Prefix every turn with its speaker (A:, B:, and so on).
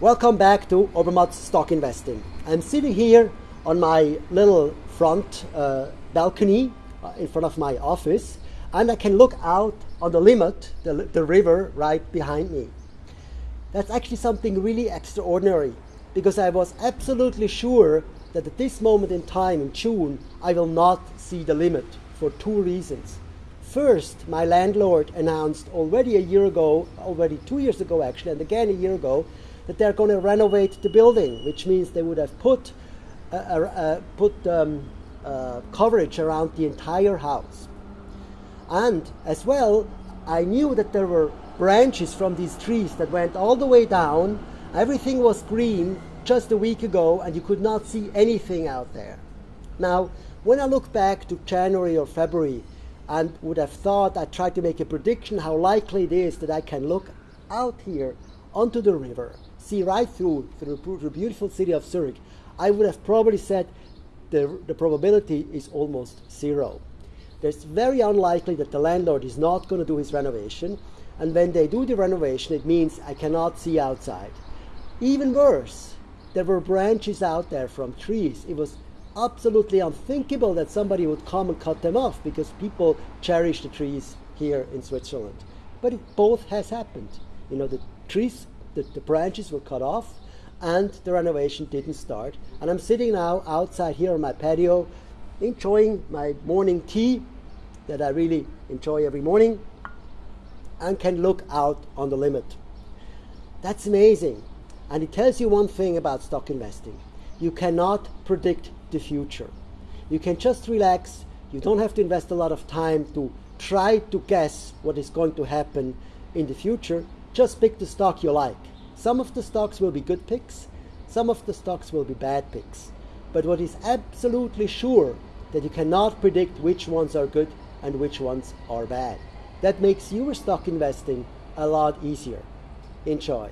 A: Welcome back to Obermatt's Stock Investing. I'm sitting here on my little front uh, balcony uh, in front of my office and I can look out on the Limmat, the, the river right behind me. That's actually something really extraordinary because I was absolutely sure that at this moment in time in June I will not see the Limmat for two reasons. First, my landlord announced already a year ago, already two years ago actually, and again a year ago, that they're going to renovate the building, which means they would have put, uh, uh, put um, uh, coverage around the entire house. And as well, I knew that there were branches from these trees that went all the way down. Everything was green just a week ago, and you could not see anything out there. Now, when I look back to January or February and would have thought I tried to make a prediction how likely it is that I can look out here onto the river see right through, through the beautiful city of Zurich, I would have probably said the, the probability is almost zero. It's very unlikely that the landlord is not going to do his renovation, and when they do the renovation, it means I cannot see outside. Even worse, there were branches out there from trees. It was absolutely unthinkable that somebody would come and cut them off because people cherish the trees here in Switzerland. But it both has happened. You know, the trees the, the branches were cut off and the renovation didn't start. And I'm sitting now outside here on my patio enjoying my morning tea that I really enjoy every morning and can look out on the Limmat. That's amazing. And it tells you one thing about stock investing. You cannot predict the future. You can just relax. You don't have to invest a lot of time to try to guess what is going to happen in the future. Just pick the stock you like. Some of the stocks will be good picks, some of the stocks will be bad picks. But what is absolutely sure that you cannot predict which ones are good and which ones are bad. That makes your stock investing a lot easier. Enjoy.